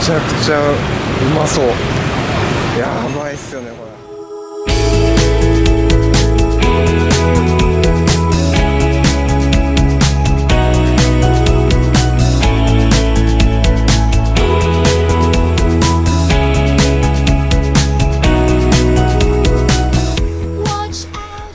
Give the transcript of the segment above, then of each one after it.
ちゃくちゃうまそう。やばいっすよねこれ。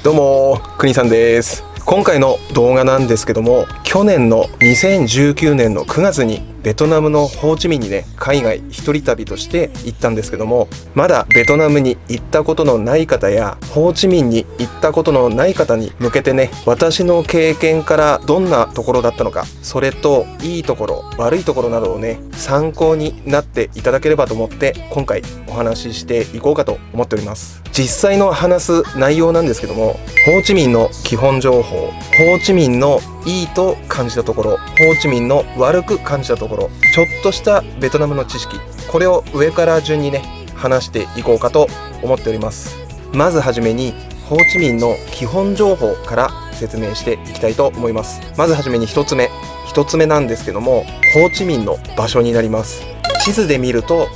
どうも国さんです。今回の動画なんですけども去年の2019年の9月にベトナムのホーチミンにね海外一人旅として行ったんですけどもまだベトナムに行ったことのない方やホーチミンに行ったことのない方に向けてね私の経験からどんなところだったのかそれといいところ悪いところなどをね参考になっていただければと思って今回お話ししていこうかと思っております。実際の話す内容なんですけどもホーチミンの基本情報ホーチミンのいいと感じたところホーチミンの悪く感じたところちょっとしたベトナムの知識これを上から順にね話していこうかと思っております。まずはじめにホーチミンの基本情報から説明していきたいと思います。まずはじめに1つ目。1つ目なんですけどもホーチミンの場所になります。地図で見るとこ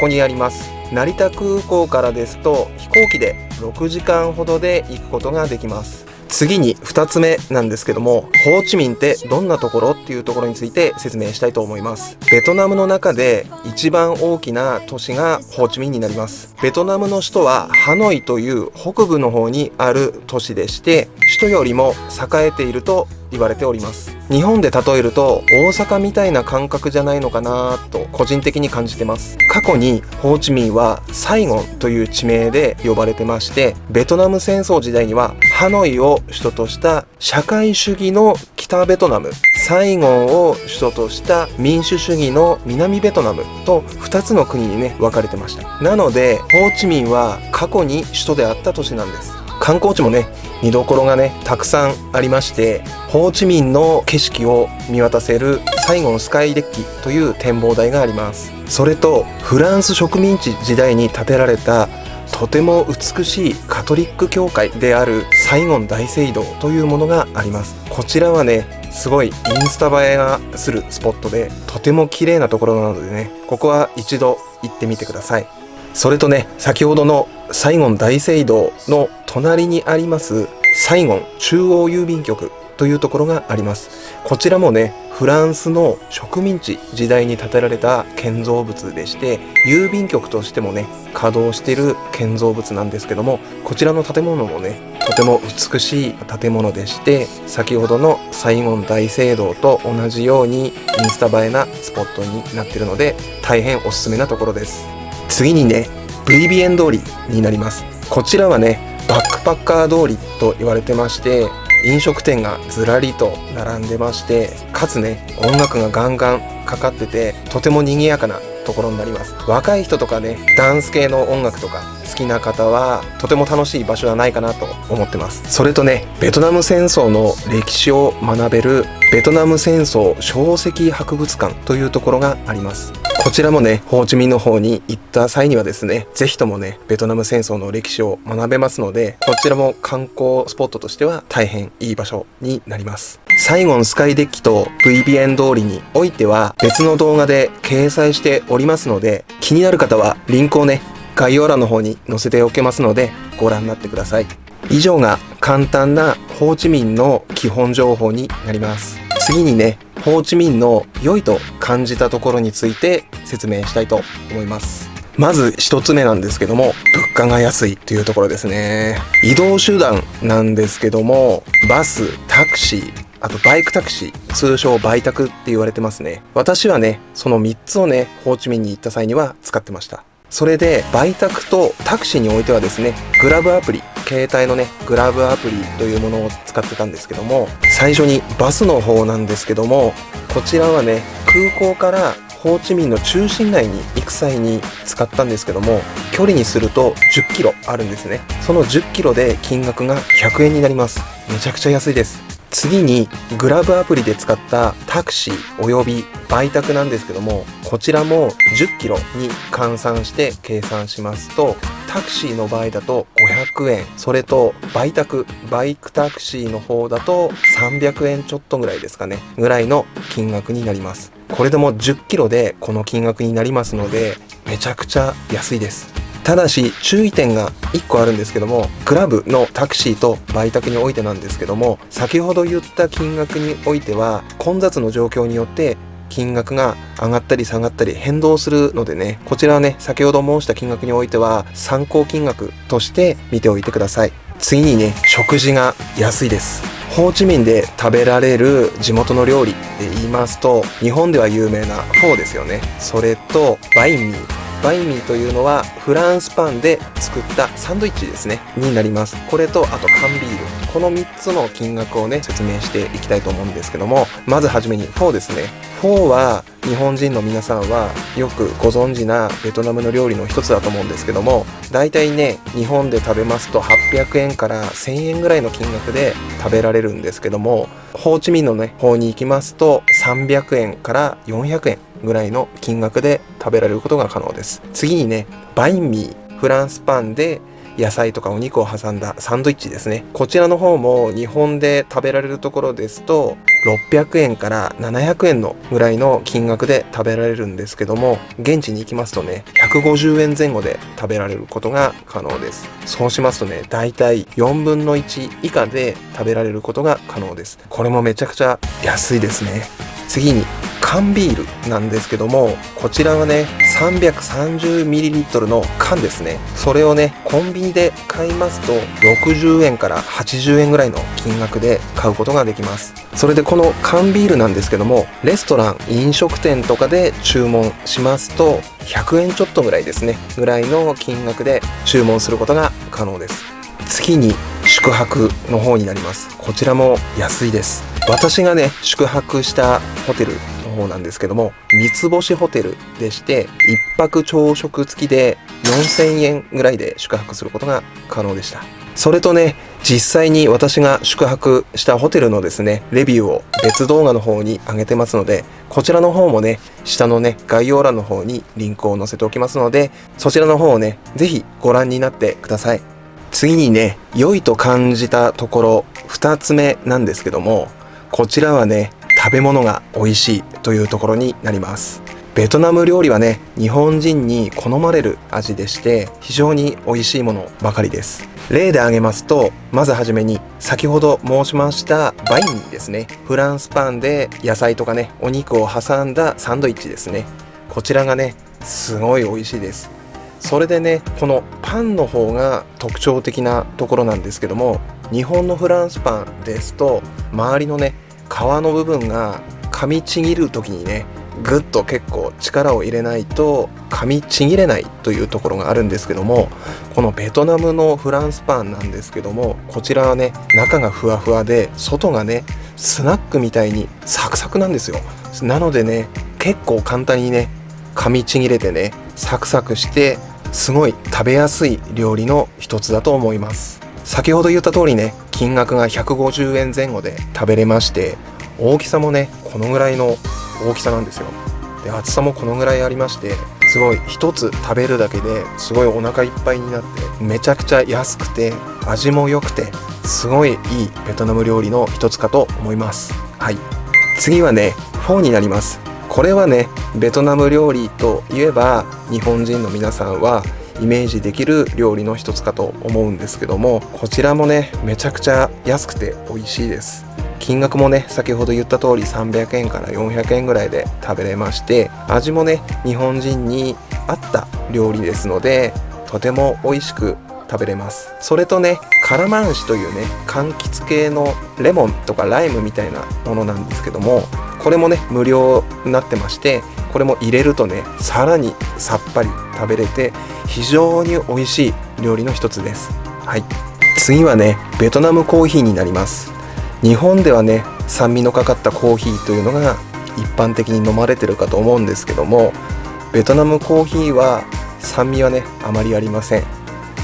こにあります。成田空港からですと飛行機で6時間ほどで行くことができます。次に2つ目なんですけどもホーチミンってどんなところっていうところについて説明したいと思います。ベトナムの中で一番大きな都市がホーチミンになります。ベトナムの首都はハノイという北部の方にある都市でして首都よりも栄えていると言われております。日本で例えると大阪みたいな感覚じゃないのかなと個人的に感じてます。過去にホーチミンはサイゴンという地名で呼ばれてましてベトナム戦争時代にはハノイを首都とした社会主義の北ベトナムサイゴンを首都とした民主主義の南ベトナムと2つの国にね分かれてました。なのでホーチミンは過去に首都であった都市なんです。観光地もね見どころがねたくさんありましてホーチミンの景色を見渡せるサイゴンスカイデッキという展望台があります。それとフランス植民地時代に建てられたとても美しいカトリック教会であるサイゴン大聖堂というものがあります。こちらはねすごいインスタ映えがするスポットでとても綺麗なところなのでねここは一度行ってみてください。それとね先ほどのサイゴン大聖堂の隣にありますサイゴン中央郵便局というところがあります。こちらもねフランスの植民地時代に建てられた建造物でして郵便局としてもね稼働している建造物なんですけどもこちらの建物もねとても美しい建物でして先ほどのサイゴン大聖堂と同じようにインスタ映えなスポットになっているので大変おすすめなところです。次にね VBN 通りになります。こちらはねバックパッカー通りと言われてまして飲食店がずらりと並んでましてかつね音楽がガンガンかかっててとても賑やかなところになります。若い人とかねダンス系の音楽とか好きな方はとても楽しい場所じゃないかなと思ってます。それとねベトナム戦争の歴史を学べるベトナム戦争小石博物館というところがあります。こちらもね、ホーチミンの方に行った際にはですね、ぜひともね、ベトナム戦争の歴史を学べますので、こちらも観光スポットとしては大変いい場所になります。サイゴンスカイデッキと VBN 通りにおいては別の動画で掲載しておりますので、気になる方はリンクをね、概要欄の方に載せておけますので、ご覧になってください。以上が簡単なホーチミンの基本情報になります。次にね、ホーチミンの良いと感じたところについて説明したいと思います。まず一つ目なんですけども、物価が安いというところですね。移動手段なんですけども、バス、タクシー、あとバイクタクシー、通称バイタクって言われてますね。私はね、その3つをね、ホーチミンに行った際には使ってました。それで、バイタクとタクシーにおいてはですね、グラブアプリ、携帯のね、グラブアプリというものを使ってたんですけども、最初にバスの方なんですけども、こちらはね、空港からホーチミンの中心内に行く際に使ったんですけども、距離にすると10キロあるんですね。その10キロで金額が100円になります。めちゃくちゃ安いです。次にグラブアプリで使ったタクシーおよびバイタクなんですけどもこちらも10キロに換算して計算しますとタクシーの場合だと500円それとバイタクバイクタクシーの方だと300円ちょっとぐらいですかねぐらいの金額になります。これでも 10kg でこの金額になりますのでめちゃくちゃ安いです。ただし注意点が1個あるんですけどもクラブのタクシーと売却においてなんですけども先ほど言った金額においては混雑の状況によって金額が上がったり下がったり変動するのでねこちらはね先ほど申した金額においては参考金額として見ておいてください。次にね食事が安いです。ホーチミンで食べられる地元の料理で言いますと日本では有名なフォーですよね。それとバインミー。バインミーというのはフランスパンで作ったサンドイッチですね。になります。これとあと缶ビール。この3つの金額をね説明していきたいと思うんですけどもまずはじめにフォーですね。フォーは日本人の皆さんはよくご存知なベトナムの料理の一つだと思うんですけども大体ね日本で食べますと800円から1000円ぐらいの金額で食べられるんですけどもホーチミンのね方に行きますと300円から400円ぐらいの金額で食べられることが可能です。次にねバインミーフランスパンで野菜とかお肉を挟んだサンドイッチですね。こちらの方も日本で食べられるところですと600円から700円のぐらいの金額で食べられるんですけども現地に行きますとね150円前後で食べられることが可能です。そうしますとねだいたい4分の1以下で食べられることが可能です。これもめちゃくちゃ安いですね。次に缶ビールなんですけどもこちらはね 330ml の缶ですね。それをねコンビニで買いますと60円から80円ぐらいの金額で買うことができます。それでこの缶ビールなんですけどもレストラン飲食店とかで注文しますと100円ちょっとぐらいですねぐらいの金額で注文することが可能です。次に宿泊の方になります。こちらも安いです。私がね宿泊したホテルの方なんですけども三つ星ホテルでして1泊朝食付きで4000円ぐらいで宿泊することが可能でした。それとね実際に私が宿泊したホテルのですねレビューを別動画の方に上げてますのでこちらの方もね下のね概要欄の方にリンクを載せておきますのでそちらの方をね是非ご覧になってください。次にね良いと感じたところ2つ目なんですけどもこちらはね食べ物が美味しいというところになります。ベトナム料理はね日本人に好まれる味でして非常に美味しいものばかりです。例で挙げますとまずはじめに先ほど申しましたバインですね。フランスパンで野菜とかねお肉を挟んだサンドイッチですね。こちらがねすごい美味しいです。それでねこのパンの方が特徴的なところなんですけども日本のフランスパンですと周りのね皮の部分が噛みちぎる時にねぐっと結構力を入れないと噛みちぎれないというところがあるんですけどもこのベトナムのフランスパンなんですけどもこちらはね中がふわふわで外がねスナックみたいにサクサクなんですよ。なのでね結構簡単にね噛みちぎれてねサクサクしてすごい食べやすい料理の一つだと思います。先ほど言った通りね金額が150円前後で食べれまして大きさもねこのぐらいの大きさなんですよ。で厚さもこのぐらいありましてすごい一つ食べるだけですごいお腹いっぱいになってめちゃくちゃ安くて味も良くてすごいいいベトナム料理の一つかと思います。はい。次はねフォーになります。これはねベトナム料理といえば日本人の皆さんはイメージできる料理の一つかと思うんですけどもこちらもねめちゃくちゃ安くて美味しいです。金額もね先ほど言った通り300円から400円ぐらいで食べれまして味もね日本人に合った料理ですのでとても美味しく食べれます。それとねカラマンシというね柑橘系のレモンとかライムみたいなものなんですけどもこれもね無料になってましてこれも入れるとねさらにさっぱり食べれて非常に美味しい料理の一つです。はい。次はねベトナムコーヒーになります。日本ではね酸味のかかったコーヒーというのが一般的に飲まれてるかと思うんですけどもベトナムコーヒーは酸味はねあまりありません。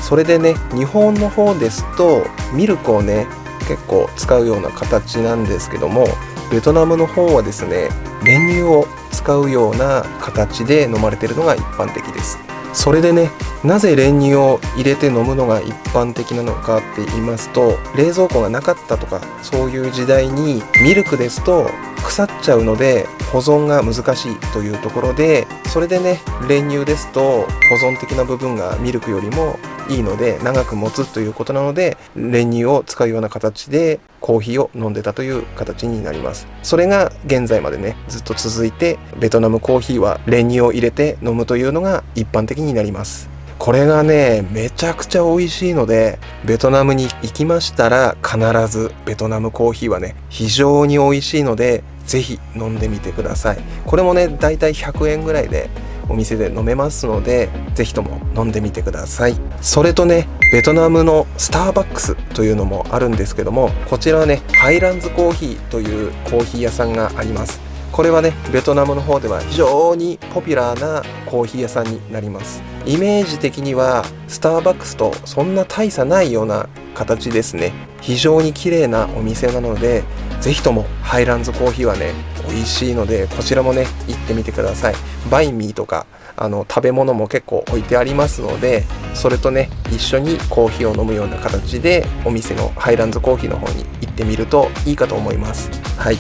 それでね日本の方ですとミルクをね結構使うような形なんですけどもベトナムの方はですね練乳を使うような形で飲まれてるのが一般的です。それでねなぜ練乳を入れて飲むのが一般的なのかって言いますと冷蔵庫がなかったとかそういう時代にミルクですと腐っちゃうので保存が難しいというところでそれでね練乳ですと保存的な部分がミルクよりもいいので長く持つということなので練乳を使うような形でコーヒーを飲んでたという形になります。それが現在までねずっと続いてベトナムコーヒーは練乳を入れて飲むというのが一般的になります。これがねめちゃくちゃ美味しいのでベトナムに行きましたら必ずベトナムコーヒーはね非常に美味しいのでぜひ飲んでみてください。これもねだいたい100円ぐらいでお店で飲めますのでぜひとも飲んでみてください。それとねベトナムのスターバックスというのもあるんですけどもこちらはねハイランズコーヒーというコーヒー屋さんがあります。これはねベトナムの方では非常にポピュラーなコーヒー屋さんになります。イメージ的にはスターバックスとそんな大差ないような形ですね。非常に綺麗なお店なので是非ともハイランズコーヒーはね美味しいのでこちらもね行ってみてください。バインミーとかあの食べ物も結構置いてありますのでそれとね一緒にコーヒーを飲むような形でお店のハイランズコーヒーの方に行ってみるといいかと思います。はい。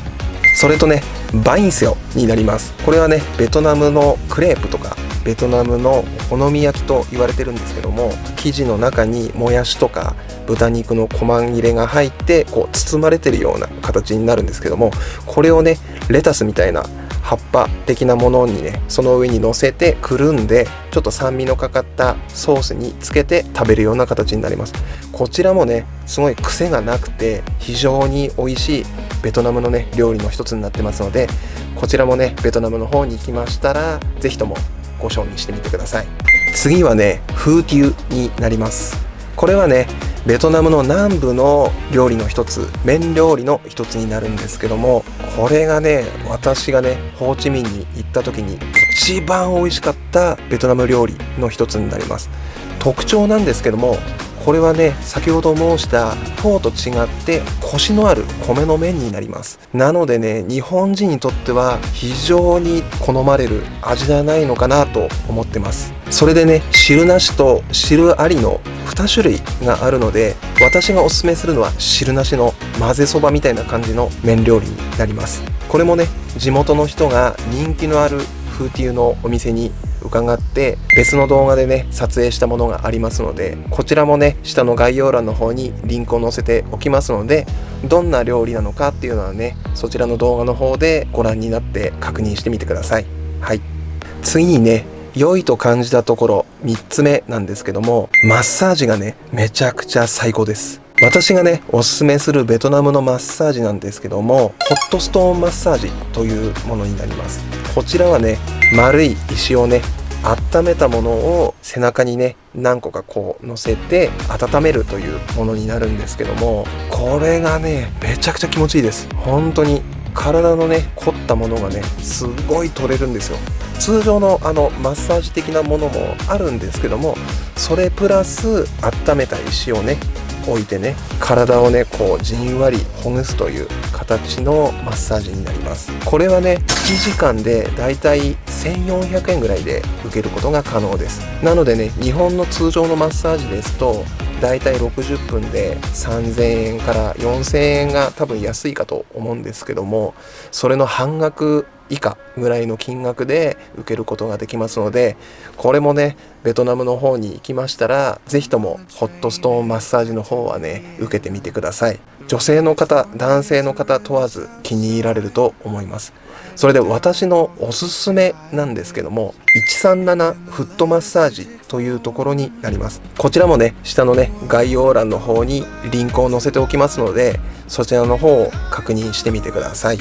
それとねバインセオになります。これはねベトナムのクレープとかベトナムのお好み焼きと言われてるんですけども生地の中にもやしとか豚肉の小ま切れが入ってこう包まれてるような形になるんですけどもこれをねレタスみたいな葉っぱ的なものにねその上に乗せてくるんでちょっと酸味のかかったソースにつけて食べるような形になります。こちらもねすごい癖がなくて非常に美味しいベトナムのね料理の一つになってますのでこちらもねベトナムの方に行きましたら是非ともご賞味してみてください。次はねフーティウになります。これはねベトナムの南部の料理の一つ麺料理の一つになるんですけどもこれがね私がねホーチミンに行った時に一番美味しかったベトナム料理の一つになります。特徴なんですけどもこれはね先ほど申したフォーと違ってコシのある米の麺になります。なのでね日本人にとっては非常に好まれる味ではないのかなと思ってます。それでね汁なしと汁ありの2種類があるので私がおすすめするのは汁なしの混ぜそばみたいな感じの麺料理になります。これもね地元の人が人気のある風ーのお店に伺って別の動画でね撮影したものがありますのでこちらもね下の概要欄の方にリンクを載せておきますのでどんな料理なのかっていうのはねそちらの動画の方でご覧になって確認してみてください。はい。次にね良いと感じたところ3つ目なんですけどもマッサージがねめちゃくちゃ最高です。私がねおすすめするベトナムのマッサージなんですけどもホットストーンマッサージというものになります。こちらはね丸い石をね温めたものを背中にね何個かこう乗せて温めるというものになるんですけどもこれがねめちゃくちゃ気持ちいいです。本当に体のね凝ったものがねすごい取れるんですよ。通常のあのマッサージ的なものもあるんですけどもそれプラス温めた石をね置いてね体をねこうじんわりほぐすという形のマッサージになります。これはね1時間でだいたい1400円ぐらいで受けることが可能です。なのでね日本の通常のマッサージですとだいたい60分で3000円から4000円が多分安いかと思うんですけどもそれの半額以下ぐらいの金額で受けることができますのでこれもねベトナムの方に行きましたら是非ともホットストーンマッサージの方はね受けてみてください。女性の方男性の方問わず気に入られると思います。それで私のおすすめなんですけども137フットマッサージというところになります。こちらもね下のね概要欄の方にリンクを載せておきますのでそちらの方を確認してみてください。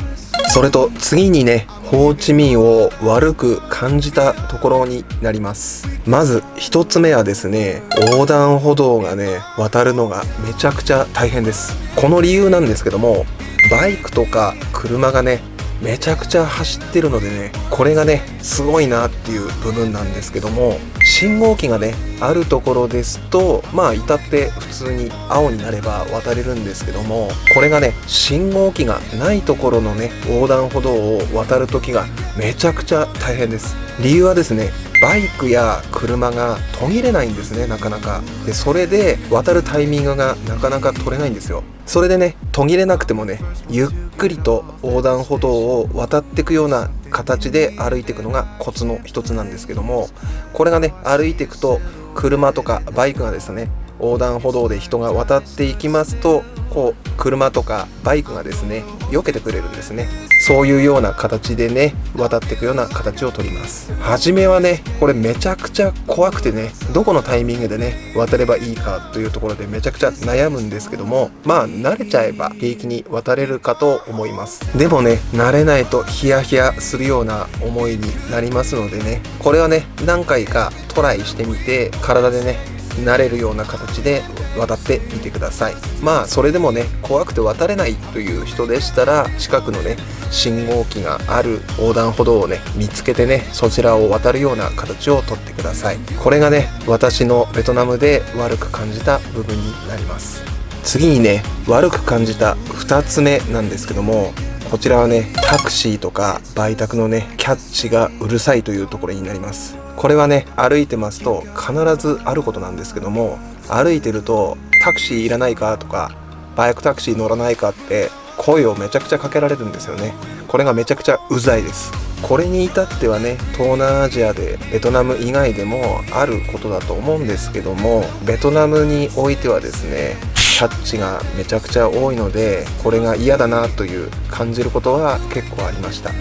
それと次にねホーチミンを悪く感じたところになります。まず1つ目はですね横断歩道がね渡るのがめちゃくちゃ大変です。この理由なんですけどもバイクとか車がねめちゃくちゃ走ってるのでねこれがねすごいなっていう部分なんですけども信号機がねあるところですとまあ至って普通に青になれば渡れるんですけどもこれがね信号機がないところのね横断歩道を渡る時がめちゃくちゃ大変です。理由はですねバイクや車が途切れないんですねなかなか。でそれで渡るタイミングがなかなか取れないんですよ。それでね途切れなくてもねゆっくりと横断歩道を渡っていくような形で歩いていくのがコツの一つなんですけどもこれがね歩いていくと車とかバイクがですね横断歩道で人が渡っていきますとこう車とかバイクがですね避けてくれるんですね。そういうような形でね渡っていくような形をとります。初めはねこれめちゃくちゃ怖くてねどこのタイミングでね渡ればいいかというところでめちゃくちゃ悩むんですけどもまあ慣れちゃえば平気に渡れるかと思います。でもね慣れないとヒヤヒヤするような思いになりますのでねこれはね何回かトライしてみて体でね慣れるような形で渡ってみてください。まあそれでもね怖くて渡れないという人でしたら近くのね信号機がある横断歩道をね見つけてねそちらを渡るような形をとってください。これがね私のベトナムで悪く感じた部分になります。次にね悪く感じた2つ目なんですけどもこちらはねタクシーとか売宅のねキャッチがうるさいというところになります。これはね歩いてますと必ずあることなんですけども歩いてるとタクシーいらないかとかバイクタクシー乗らないかって声をめちゃくちゃかけられるんですよね。これがめちゃくちゃうざいです。これに至ってはね東南アジアでベトナム以外でもあることだと思うんですけどもベトナムにおいてはですねキャッチがめちゃくちゃ多いのでこれが嫌だなという感じることは結構ありました。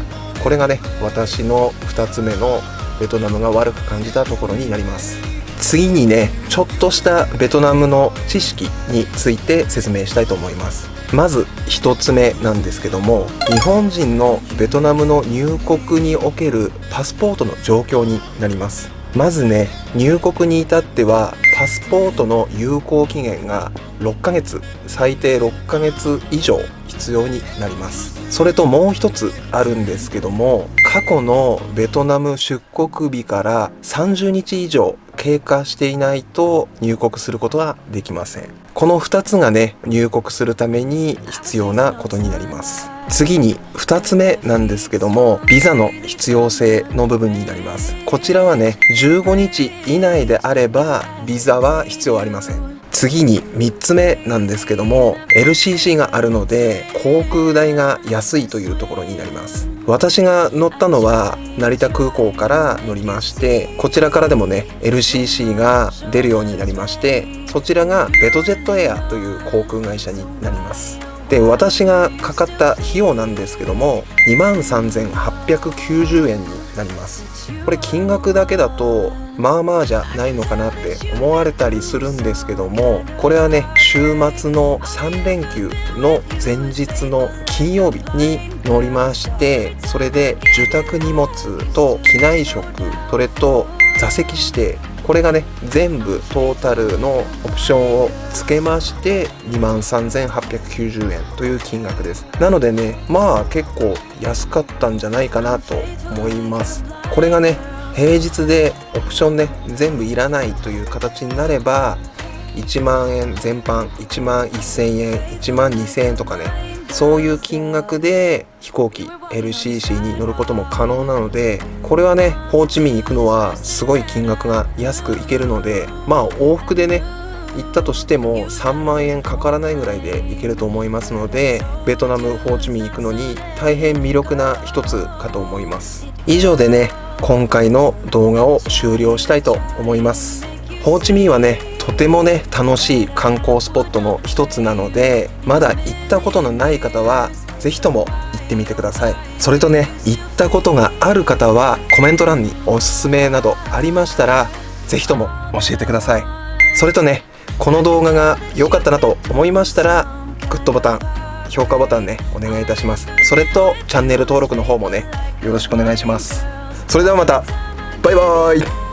これがね私の2つ目のベトナムが悪く感じたところになります。次にねちょっとしたベトナムの知識について説明したいと思います。まず1つ目なんですけども日本人のベトナムの入国におけるパスポートの状況になります。まずね入国に至ってはパスポートの有効期限が6ヶ月最低6ヶ月以上必要になります。それともう一つあるんですけども過去のベトナム出国日から30日以上経過していないと入国することはできません。この2つがね入国するために必要なことになります。次に2つ目なんですけどもビザの必要性の部分になります。こちらはね15日以内であればビザは必要ありません。次に3つ目なんですけども LCC があるので航空代が安いというところになります。私が乗ったのは成田空港から乗りましてこちらからでもね LCC が出るようになりましてそちらがベトジェットエアという航空会社になります。で私がかかった費用なんですけども23,890円になります。これ金額だけだとまあまあじゃないのかなって思われたりするんですけどもこれはね週末の3連休の前日の金曜日に乗りましてそれで受託荷物と機内食それと座席指定これがね全部トータルのオプションをつけまして23,890円という金額です。なのでねまあ結構安かったんじゃないかなと思います。これがね平日でオプションね全部いらないという形になれば1万円全般1万1000円1万2000円とかねそういう金額で飛行機 LCC に乗ることも可能なのでこれはねホーチミン行くのはすごい金額が安く行けるのでまあ往復でね行ったとしても3万円かからないぐらいで行けると思いますのでベトナムホーチミン行くのに大変魅力な一つかと思います。以上でね今回の動画を終了したいと思います。ホーチミンはねとてもね楽しい観光スポットの一つなのでまだ行ったことのない方は是非とも行ってみてください。それとね行ったことがある方はコメント欄におすすめなどありましたら是非とも教えてください。それとねこの動画が良かったなと思いましたらグッドボタン評価ボタンねお願いいたします。それとチャンネル登録の方もねよろしくお願いします。それではまた。バイバーイ。